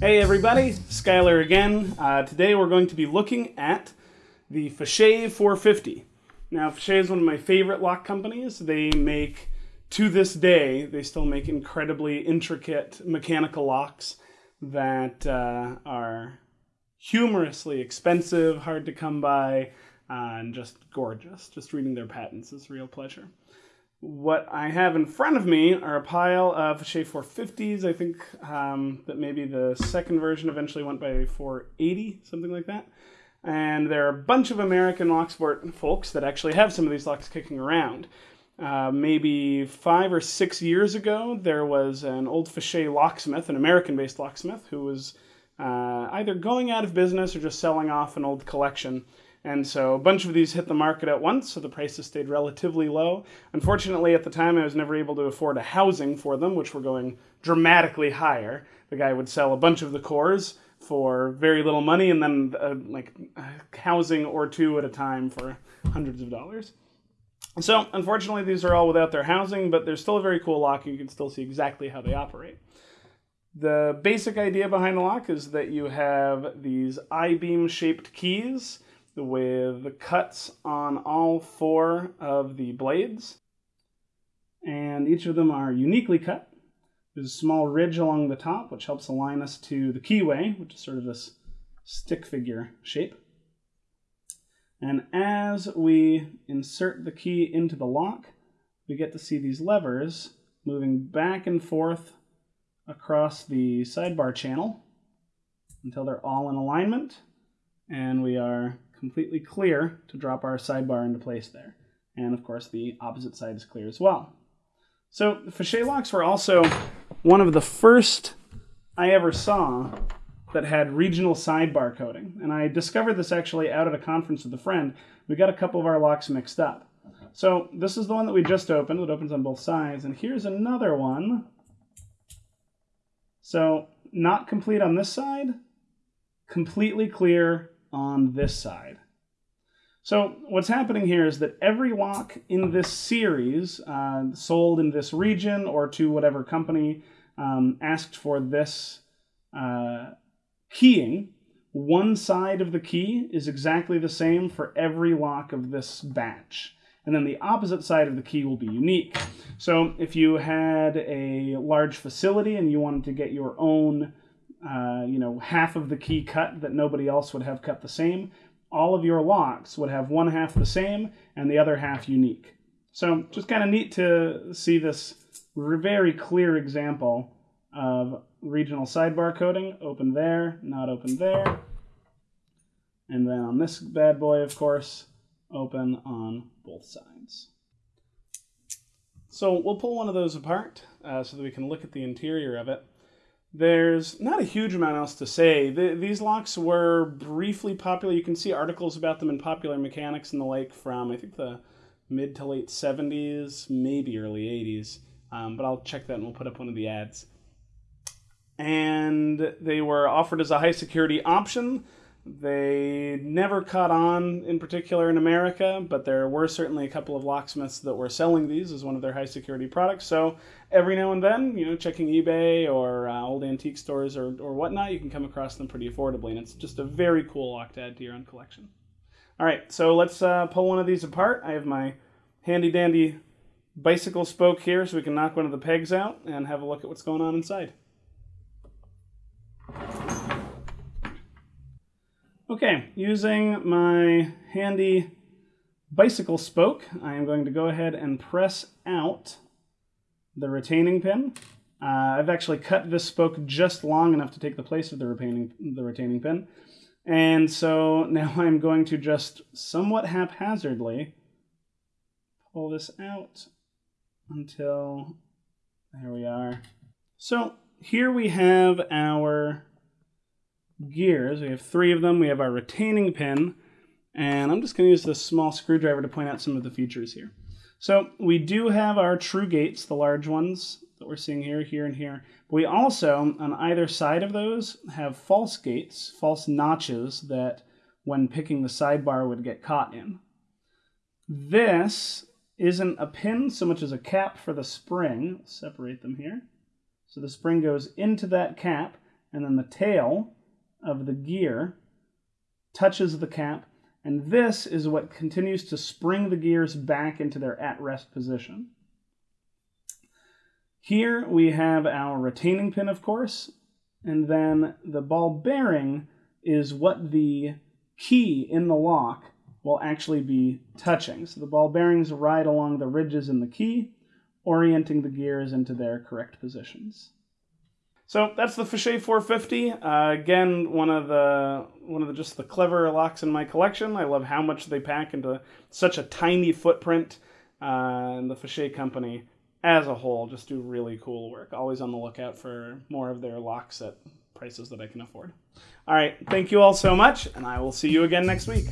Hey everybody, Skylar again. Uh, today we're going to be looking at the Fichet 450. Now, Fichet is one of my favorite lock companies. They make, to this day, they still make incredibly intricate mechanical locks that uh, are humorously expensive, hard to come by, and just gorgeous. Just reading their patents is real pleasure. What I have in front of me are a pile of Fichet 450s. I think um, that maybe the second version eventually went by 480, something like that. And there are a bunch of American Locksport folks that actually have some of these locks kicking around. Uh, maybe five or six years ago, there was an old Fichet locksmith, an American based locksmith, who was uh, either going out of business or just selling off an old collection. And so a bunch of these hit the market at once, so the prices stayed relatively low. Unfortunately, at the time, I was never able to afford a housing for them, which were going dramatically higher. The guy would sell a bunch of the cores for very little money and then uh, like housing or two at a time for hundreds of dollars. So, unfortunately, these are all without their housing, but they're still a very cool lock. You can still see exactly how they operate. The basic idea behind the lock is that you have these I-beam shaped keys with cuts on all four of the blades. And each of them are uniquely cut. There's a small ridge along the top, which helps align us to the keyway, which is sort of this stick figure shape. And as we insert the key into the lock, we get to see these levers moving back and forth across the sidebar channel until they're all in alignment. And we are completely clear to drop our sidebar into place there. And of course, the opposite side is clear as well. So the Fichet locks were also one of the first I ever saw that had regional sidebar coding. And I discovered this actually out at a conference with a friend. We got a couple of our locks mixed up. So this is the one that we just opened. It opens on both sides. And here's another one. So not complete on this side, completely clear on this side. So what's happening here is that every lock in this series, uh, sold in this region or to whatever company um, asked for this uh, keying, one side of the key is exactly the same for every lock of this batch. And then the opposite side of the key will be unique. So if you had a large facility and you wanted to get your own uh, you know, half of the key cut that nobody else would have cut the same, all of your locks would have one half the same and the other half unique. So just kind of neat to see this very clear example of regional sidebar coding. Open there, not open there. And then on this bad boy, of course, open on both sides. So we'll pull one of those apart uh, so that we can look at the interior of it. There's not a huge amount else to say. The, these locks were briefly popular. You can see articles about them in Popular Mechanics and the like from, I think, the mid to late 70s, maybe early 80s. Um, but I'll check that and we'll put up one of the ads. And they were offered as a high security option. They never caught on in particular in America, but there were certainly a couple of locksmiths that were selling these as one of their high security products. So every now and then, you know, checking eBay or uh, old antique stores or, or whatnot, you can come across them pretty affordably. And it's just a very cool lock to add to your own collection. All right, so let's uh, pull one of these apart. I have my handy dandy bicycle spoke here so we can knock one of the pegs out and have a look at what's going on inside. Okay, using my handy bicycle spoke, I am going to go ahead and press out the retaining pin. Uh, I've actually cut this spoke just long enough to take the place of the retaining, the retaining pin. And so now I'm going to just somewhat haphazardly pull this out until, there we are. So here we have our gears. We have three of them. We have our retaining pin, and I'm just going to use this small screwdriver to point out some of the features here. So we do have our true gates, the large ones that we're seeing here, here, and here. But we also, on either side of those, have false gates, false notches that when picking the sidebar would get caught in. This isn't a pin so much as a cap for the spring. Separate them here. So the spring goes into that cap, and then the tail of the gear touches the cap, and this is what continues to spring the gears back into their at-rest position. Here we have our retaining pin, of course, and then the ball bearing is what the key in the lock will actually be touching. So the ball bearings ride along the ridges in the key, orienting the gears into their correct positions. So that's the Fichet 450. Uh, again, one of the one of the just the clever locks in my collection. I love how much they pack into such a tiny footprint. Uh, and the Fichet company as a whole just do really cool work. Always on the lookout for more of their locks at prices that I can afford. All right, thank you all so much, and I will see you again next week.